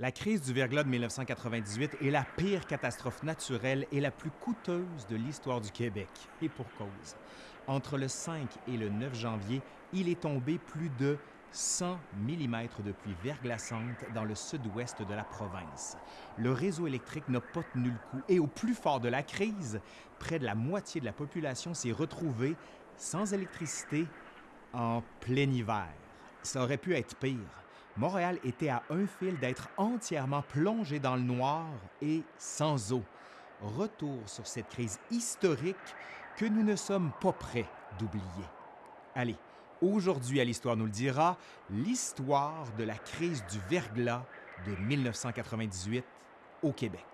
La crise du verglas de 1998 est la pire catastrophe naturelle et la plus coûteuse de l'histoire du Québec. Et pour cause. Entre le 5 et le 9 janvier, il est tombé plus de 100 mm de pluie verglaçante dans le sud-ouest de la province. Le réseau électrique n'a pas tenu le coup et au plus fort de la crise, près de la moitié de la population s'est retrouvée sans électricité en plein hiver. Ça aurait pu être pire. Montréal était à un fil d'être entièrement plongé dans le noir et sans eau. Retour sur cette crise historique que nous ne sommes pas prêts d'oublier. Allez, aujourd'hui à l'Histoire nous le dira, l'histoire de la crise du verglas de 1998 au Québec.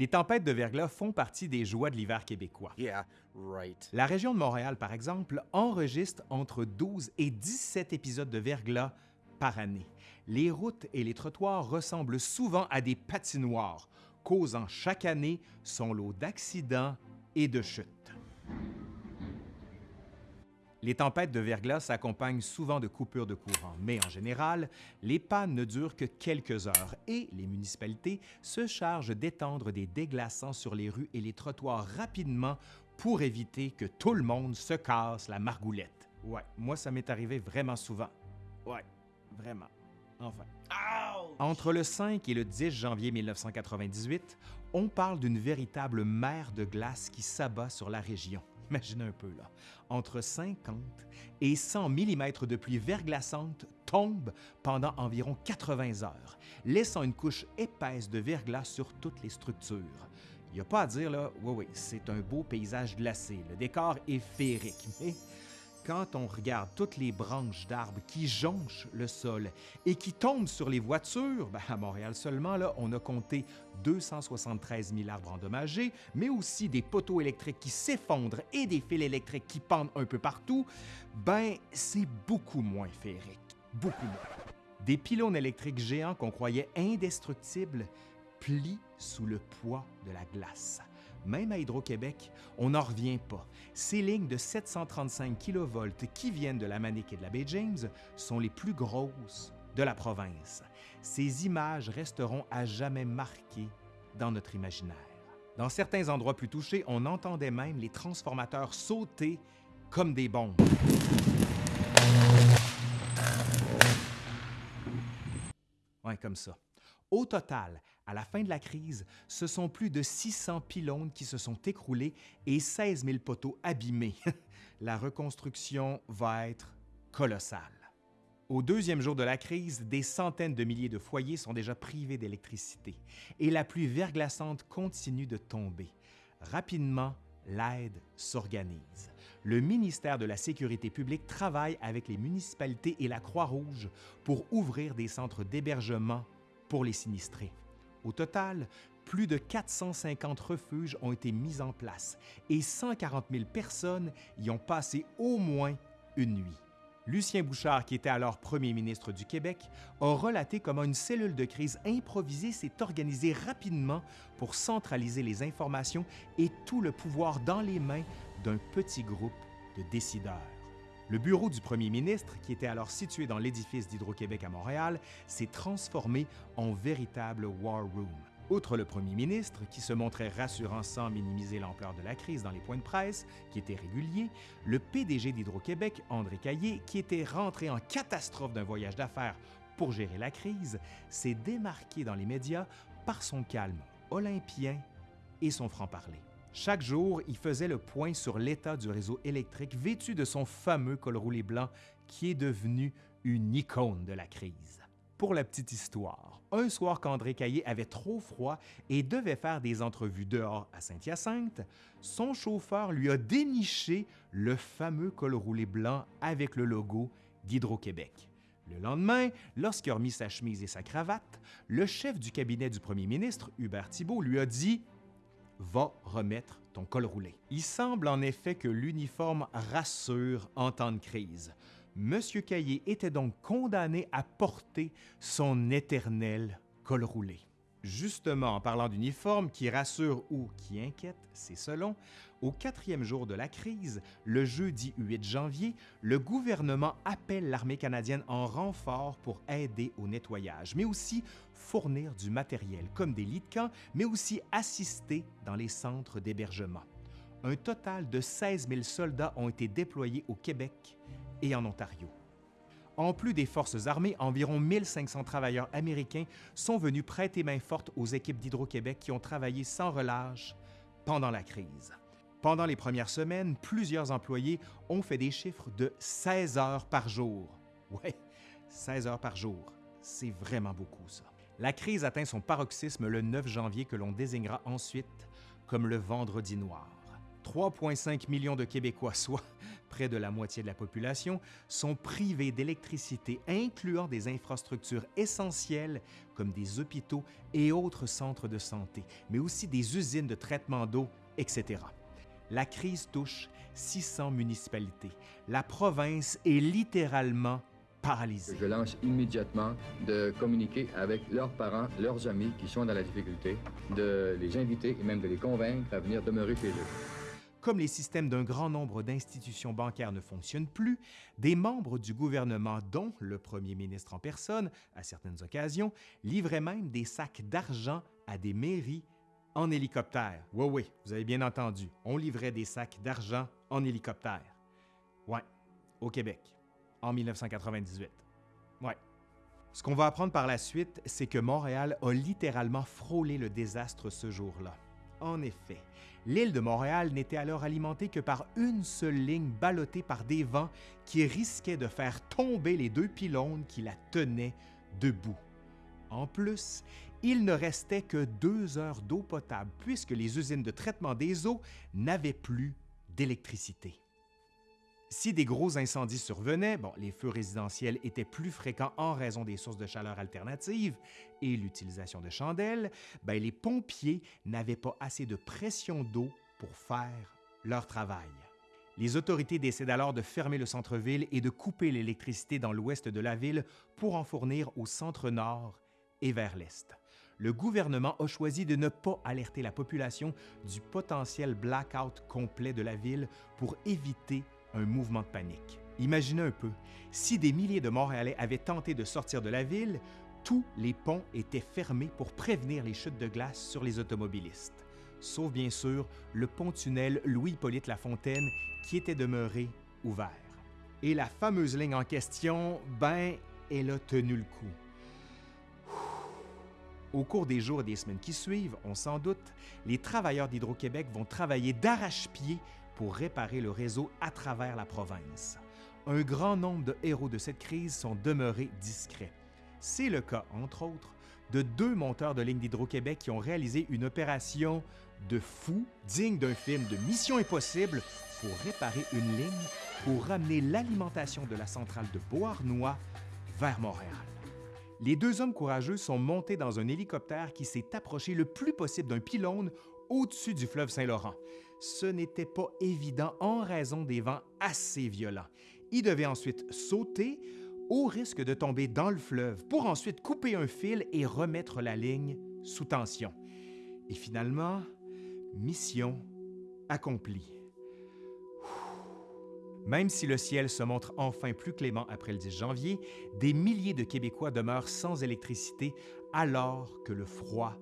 Les tempêtes de verglas font partie des joies de l'hiver québécois. Yeah, right. La région de Montréal, par exemple, enregistre entre 12 et 17 épisodes de verglas par année. Les routes et les trottoirs ressemblent souvent à des patinoires, causant chaque année son lot d'accidents et de chutes. Les tempêtes de verglas s'accompagnent souvent de coupures de courant, mais en général, les pannes ne durent que quelques heures et les municipalités se chargent d'étendre des déglaçants sur les rues et les trottoirs rapidement pour éviter que tout le monde se casse la margoulette. Ouais, moi ça m'est arrivé vraiment souvent. Ouais, vraiment. Enfin. Entre le 5 et le 10 janvier 1998, on parle d'une véritable mer de glace qui s'abat sur la région. Imaginez un peu, là. Entre 50 et 100 mm de pluie verglaçante tombent pendant environ 80 heures, laissant une couche épaisse de verglas sur toutes les structures. Il n'y a pas à dire, là, oui, oui, c'est un beau paysage glacé. Le décor est féerique, mais quand on regarde toutes les branches d'arbres qui jonchent le sol et qui tombent sur les voitures, ben, à Montréal seulement, là, on a compté 273 000 arbres endommagés, mais aussi des poteaux électriques qui s'effondrent et des fils électriques qui pendent un peu partout, ben c'est beaucoup moins féerique. Beaucoup moins. Des pylônes électriques géants qu'on croyait indestructibles plient sous le poids de la glace. Même à Hydro-Québec, on n'en revient pas. Ces lignes de 735 kV qui viennent de la Manique et de la baie James sont les plus grosses de la province. Ces images resteront à jamais marquées dans notre imaginaire. Dans certains endroits plus touchés, on entendait même les transformateurs sauter comme des bombes. Ouais, comme ça. Au total, à la fin de la crise, ce sont plus de 600 pylônes qui se sont écroulés et 16 000 poteaux abîmés. la reconstruction va être colossale. Au deuxième jour de la crise, des centaines de milliers de foyers sont déjà privés d'électricité et la pluie verglaçante continue de tomber. Rapidement, l'aide s'organise. Le ministère de la Sécurité publique travaille avec les municipalités et la Croix-Rouge pour ouvrir des centres d'hébergement pour les sinistrés. Au total, plus de 450 refuges ont été mis en place et 140 000 personnes y ont passé au moins une nuit. Lucien Bouchard, qui était alors premier ministre du Québec, a relaté comment une cellule de crise improvisée s'est organisée rapidement pour centraliser les informations et tout le pouvoir dans les mains d'un petit groupe de décideurs. Le bureau du premier ministre, qui était alors situé dans l'édifice d'Hydro-Québec à Montréal, s'est transformé en véritable war room. Outre le premier ministre, qui se montrait rassurant sans minimiser l'ampleur de la crise dans les points de presse, qui étaient réguliers, le PDG d'Hydro-Québec, André Caillé, qui était rentré en catastrophe d'un voyage d'affaires pour gérer la crise, s'est démarqué dans les médias par son calme olympien et son franc-parler. Chaque jour, il faisait le point sur l'état du réseau électrique vêtu de son fameux col roulé blanc qui est devenu une icône de la crise. Pour la petite histoire, un soir qu'André Caillé avait trop froid et devait faire des entrevues dehors à Saint-Hyacinthe, son chauffeur lui a déniché le fameux col roulé blanc avec le logo d'Hydro-Québec. Le lendemain, lorsqu'il a remis sa chemise et sa cravate, le chef du cabinet du premier ministre, Hubert Thibault, lui a dit va remettre ton col roulé. Il semble en effet que l'uniforme rassure en temps de crise. Monsieur Caillé était donc condamné à porter son éternel col roulé. Justement, en parlant d'uniforme qui rassure ou qui inquiète, c'est selon, Au quatrième jour de la crise, le jeudi 8 janvier, le gouvernement appelle l'armée canadienne en renfort pour aider au nettoyage, mais aussi fournir du matériel comme des lits de camp, mais aussi assister dans les centres d'hébergement. Un total de 16 000 soldats ont été déployés au Québec et en Ontario. En plus des forces armées, environ 1500 travailleurs américains sont venus prêter main forte aux équipes d'Hydro-Québec qui ont travaillé sans relâche pendant la crise. Pendant les premières semaines, plusieurs employés ont fait des chiffres de 16 heures par jour. Ouais, 16 heures par jour. C'est vraiment beaucoup, ça. La crise atteint son paroxysme le 9 janvier que l'on désignera ensuite comme le Vendredi noir. 3,5 millions de Québécois, soit près de la moitié de la population, sont privés d'électricité, incluant des infrastructures essentielles comme des hôpitaux et autres centres de santé, mais aussi des usines de traitement d'eau, etc la crise touche 600 municipalités. La province est littéralement paralysée. Je lance immédiatement de communiquer avec leurs parents, leurs amis qui sont dans la difficulté, de les inviter et même de les convaincre à venir demeurer chez eux. Comme les systèmes d'un grand nombre d'institutions bancaires ne fonctionnent plus, des membres du gouvernement, dont le premier ministre en personne, à certaines occasions, livraient même des sacs d'argent à des mairies en hélicoptère. Oui, oui, vous avez bien entendu. On livrait des sacs d'argent en hélicoptère. Ouais, au Québec, en 1998. Ouais. Ce qu'on va apprendre par la suite, c'est que Montréal a littéralement frôlé le désastre ce jour-là. En effet, l'île de Montréal n'était alors alimentée que par une seule ligne ballottée par des vents qui risquaient de faire tomber les deux pylônes qui la tenaient debout. En plus, il ne restait que deux heures d'eau potable puisque les usines de traitement des eaux n'avaient plus d'électricité. Si des gros incendies survenaient, les feux résidentiels étaient plus fréquents en raison des sources de chaleur alternatives et l'utilisation de chandelles, ben, les pompiers n'avaient pas assez de pression d'eau pour faire leur travail. Les autorités décident alors de fermer le centre-ville et de couper l'électricité dans l'ouest de la ville pour en fournir au centre-nord et vers l'est le gouvernement a choisi de ne pas alerter la population du potentiel blackout complet de la ville pour éviter un mouvement de panique. Imaginez un peu, si des milliers de Montréalais avaient tenté de sortir de la ville, tous les ponts étaient fermés pour prévenir les chutes de glace sur les automobilistes, sauf bien sûr le pont-tunnel Louis-Hippolyte Lafontaine qui était demeuré ouvert. Et la fameuse ligne en question, ben, elle a tenu le coup. Au cours des jours et des semaines qui suivent, on s'en doute, les travailleurs d'Hydro-Québec vont travailler d'arrache-pied pour réparer le réseau à travers la province. Un grand nombre de héros de cette crise sont demeurés discrets. C'est le cas, entre autres, de deux monteurs de ligne d'Hydro-Québec qui ont réalisé une opération de fou digne d'un film de Mission Impossible pour réparer une ligne pour ramener l'alimentation de la centrale de Beauharnois vers Montréal. Les deux hommes courageux sont montés dans un hélicoptère qui s'est approché le plus possible d'un pylône au-dessus du fleuve Saint-Laurent. Ce n'était pas évident en raison des vents assez violents. Ils devaient ensuite sauter au risque de tomber dans le fleuve pour ensuite couper un fil et remettre la ligne sous tension. Et finalement, mission accomplie. Même si le ciel se montre enfin plus clément après le 10 janvier, des milliers de Québécois demeurent sans électricité alors que le froid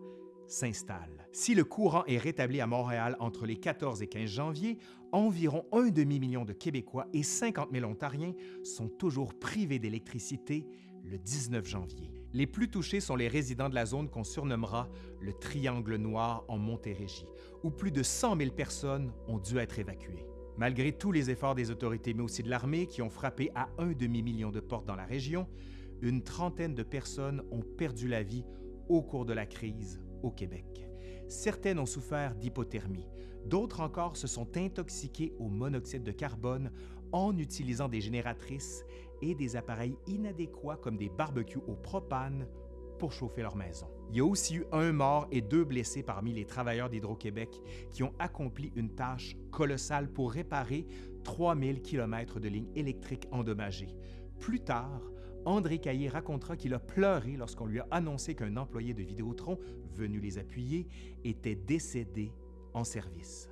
s'installe. Si le courant est rétabli à Montréal entre les 14 et 15 janvier, environ un demi-million de Québécois et 50 000 Ontariens sont toujours privés d'électricité le 19 janvier. Les plus touchés sont les résidents de la zone qu'on surnommera le Triangle noir en Montérégie, où plus de 100 000 personnes ont dû être évacuées. Malgré tous les efforts des autorités, mais aussi de l'armée, qui ont frappé à un demi-million de portes dans la région, une trentaine de personnes ont perdu la vie au cours de la crise au Québec. Certaines ont souffert d'hypothermie, d'autres encore se sont intoxiquées au monoxyde de carbone en utilisant des génératrices et des appareils inadéquats comme des barbecues au propane pour chauffer leur maison. Il y a aussi eu un mort et deux blessés parmi les travailleurs d'Hydro-Québec qui ont accompli une tâche colossale pour réparer 3000 km de lignes électriques endommagées. Plus tard, André Caillé racontera qu'il a pleuré lorsqu'on lui a annoncé qu'un employé de Vidéotron, venu les appuyer, était décédé en service.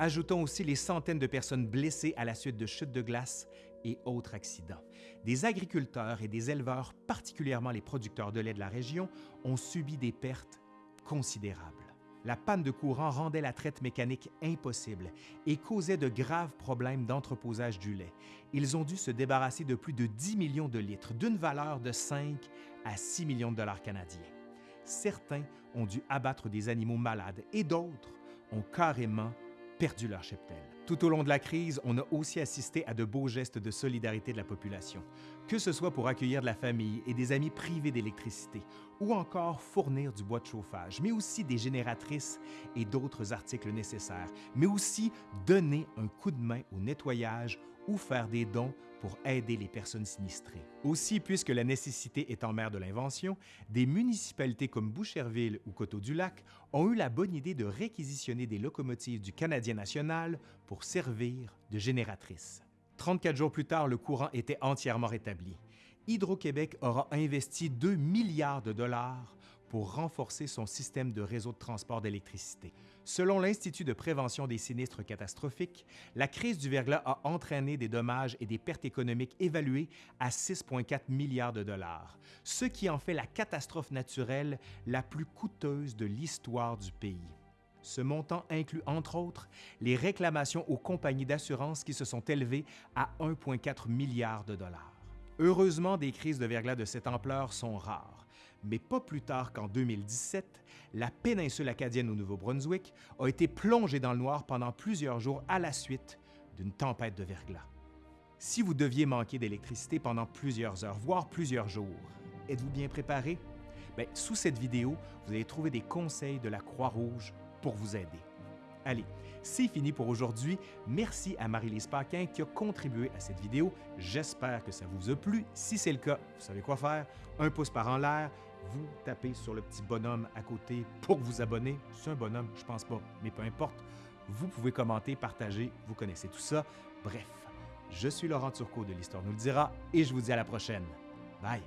Ajoutons aussi les centaines de personnes blessées à la suite de chutes de glace et autres accidents. Des agriculteurs et des éleveurs, particulièrement les producteurs de lait de la région, ont subi des pertes considérables. La panne de courant rendait la traite mécanique impossible et causait de graves problèmes d'entreposage du lait. Ils ont dû se débarrasser de plus de 10 millions de litres, d'une valeur de 5 à 6 millions de dollars canadiens. Certains ont dû abattre des animaux malades et d'autres ont carrément perdu leur cheptel. Tout au long de la crise, on a aussi assisté à de beaux gestes de solidarité de la population, que ce soit pour accueillir de la famille et des amis privés d'électricité, ou encore fournir du bois de chauffage, mais aussi des génératrices et d'autres articles nécessaires, mais aussi donner un coup de main au nettoyage ou faire des dons pour aider les personnes sinistrées. Aussi, puisque la nécessité est en mer de l'invention, des municipalités comme Boucherville ou Coteau-du-Lac ont eu la bonne idée de réquisitionner des locomotives du Canadien national pour servir de génératrices. 34 jours plus tard, le courant était entièrement rétabli. Hydro-Québec aura investi 2 milliards de dollars pour renforcer son système de réseau de transport d'électricité. Selon l'Institut de prévention des sinistres catastrophiques, la crise du verglas a entraîné des dommages et des pertes économiques évaluées à 6,4 milliards de dollars, ce qui en fait la catastrophe naturelle la plus coûteuse de l'histoire du pays. Ce montant inclut, entre autres, les réclamations aux compagnies d'assurance qui se sont élevées à 1,4 milliard de dollars. Heureusement, des crises de verglas de cette ampleur sont rares, mais pas plus tard qu'en 2017, la péninsule acadienne au Nouveau-Brunswick a été plongée dans le noir pendant plusieurs jours à la suite d'une tempête de verglas. Si vous deviez manquer d'électricité pendant plusieurs heures, voire plusieurs jours, êtes-vous bien préparé? Bien, sous cette vidéo, vous allez trouver des conseils de la Croix-Rouge pour vous aider. Allez, c'est fini pour aujourd'hui. Merci à Marie-Lise Paquin qui a contribué à cette vidéo. J'espère que ça vous a plu. Si c'est le cas, vous savez quoi faire. Un pouce par en l'air, vous tapez sur le petit bonhomme à côté pour vous abonner. C'est un bonhomme, je pense pas, mais peu importe. Vous pouvez commenter, partager, vous connaissez tout ça. Bref, je suis Laurent Turcot de l'Histoire nous le dira et je vous dis à la prochaine. Bye!